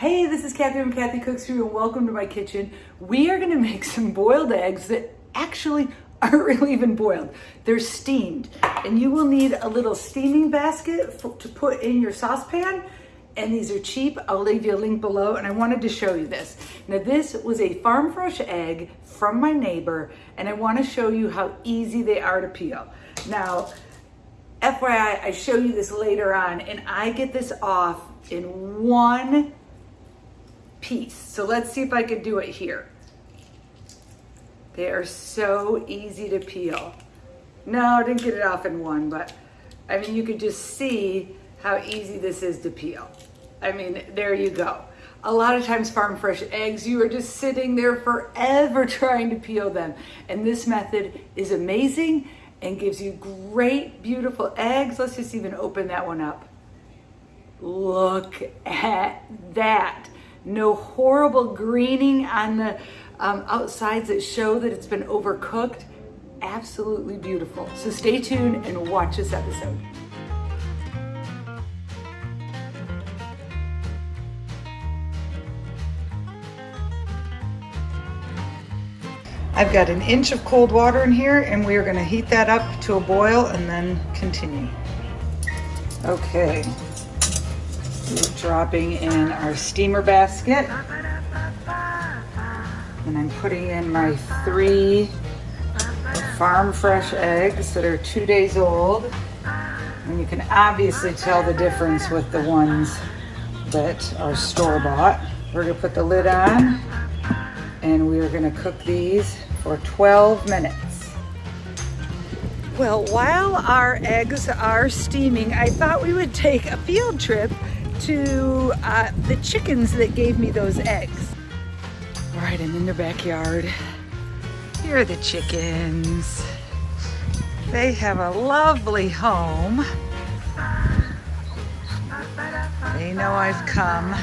Hey, this is Kathy from Kathy Cooks For You and welcome to my kitchen. We are gonna make some boiled eggs that actually aren't really even boiled. They're steamed. And you will need a little steaming basket to put in your saucepan. And these are cheap. I'll leave you a link below. And I wanted to show you this. Now this was a farm fresh egg from my neighbor. And I wanna show you how easy they are to peel. Now, FYI, I show you this later on and I get this off in one piece. So let's see if I can do it here. They are so easy to peel. No, I didn't get it off in one, but I mean, you can just see how easy this is to peel. I mean, there you go. A lot of times farm fresh eggs, you are just sitting there forever trying to peel them. And this method is amazing and gives you great, beautiful eggs. Let's just even open that one up. Look at that. No horrible greening on the um, outsides that show that it's been overcooked. Absolutely beautiful. So stay tuned and watch this episode. I've got an inch of cold water in here and we are gonna heat that up to a boil and then continue. Okay, dropping in our steamer basket. And I'm putting in my three farm fresh eggs that are two days old. And you can obviously tell the difference with the ones that are store-bought. We're gonna put the lid on and we are gonna cook these for 12 minutes. Well, while our eggs are steaming, I thought we would take a field trip to uh, the chickens that gave me those eggs. All right, I'm in their backyard. Here are the chickens. They have a lovely home. They know I've come.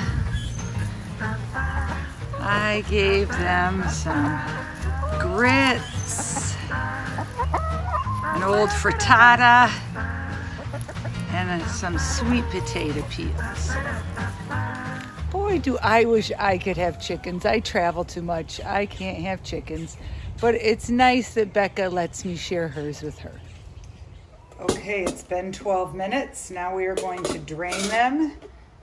I gave them some grits, an old frittata, and some sweet potato peels. Boy, do I wish I could have chickens. I travel too much. I can't have chickens. But it's nice that Becca lets me share hers with her. Okay, it's been 12 minutes. Now we are going to drain them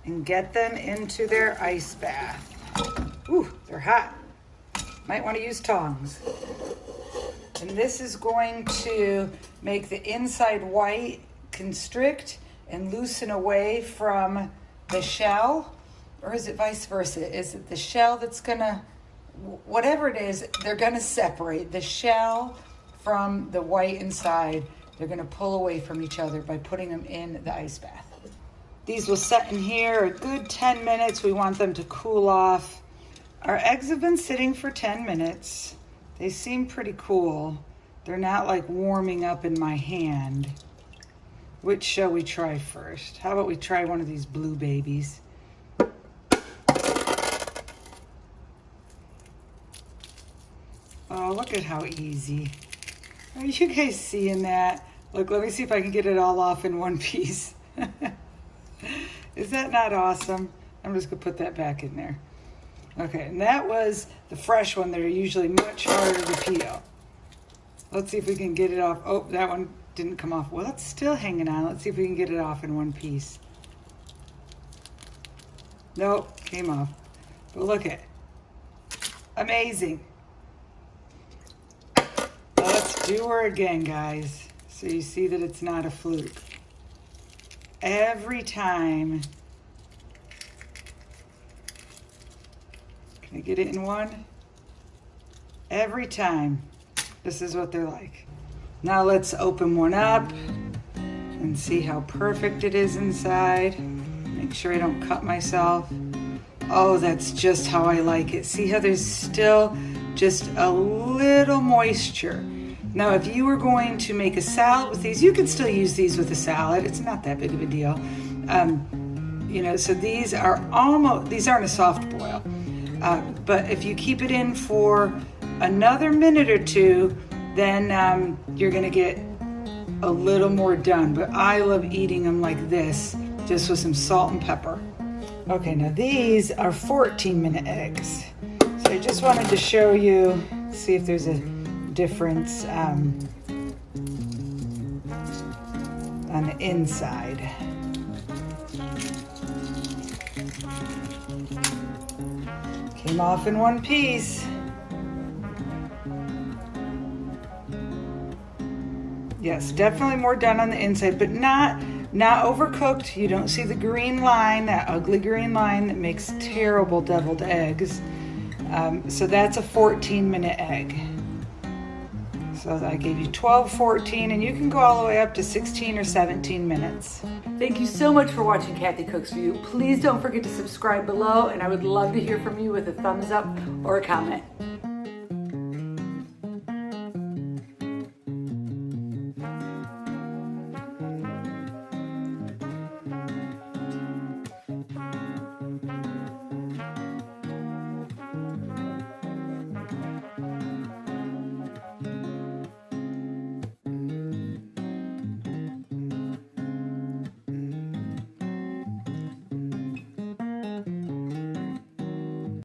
and get them into their ice bath. Ooh, they're hot. Might want to use tongs. And this is going to make the inside white constrict and loosen away from the shell. Or is it vice versa? Is it the shell that's gonna, whatever it is, they're gonna separate the shell from the white inside. They're gonna pull away from each other by putting them in the ice bath. These will set in here a good 10 minutes. We want them to cool off our eggs have been sitting for 10 minutes. They seem pretty cool. They're not like warming up in my hand. Which shall we try first? How about we try one of these blue babies? Oh, look at how easy. Are you guys seeing that? Look, let me see if I can get it all off in one piece. Is that not awesome? I'm just gonna put that back in there. Okay, and that was the fresh one. They're usually much harder to peel. Let's see if we can get it off. Oh, that one didn't come off. Well, it's still hanging on. Let's see if we can get it off in one piece. Nope, came off. But look at Amazing. Let's do her again, guys. So you see that it's not a fluke. Every time Can I get it in one? Every time. This is what they're like. Now let's open one up and see how perfect it is inside. Make sure I don't cut myself. Oh, that's just how I like it. See how there's still just a little moisture. Now, if you were going to make a salad with these, you can still use these with a salad. It's not that big of a deal. Um, you know, so these are almost, these aren't a soft boil. Uh, but if you keep it in for another minute or two, then um, you're gonna get a little more done. But I love eating them like this, just with some salt and pepper. Okay, now these are 14 minute eggs. So I just wanted to show you, see if there's a difference um, on the inside. Came off in one piece. Yes, definitely more done on the inside, but not not overcooked. You don't see the green line, that ugly green line that makes terrible deviled eggs. Um, so that's a 14 minute egg. So I gave you 12, 14, and you can go all the way up to 16 or 17 minutes. Thank you so much for watching Kathy Cooks For You. Please don't forget to subscribe below, and I would love to hear from you with a thumbs up or a comment.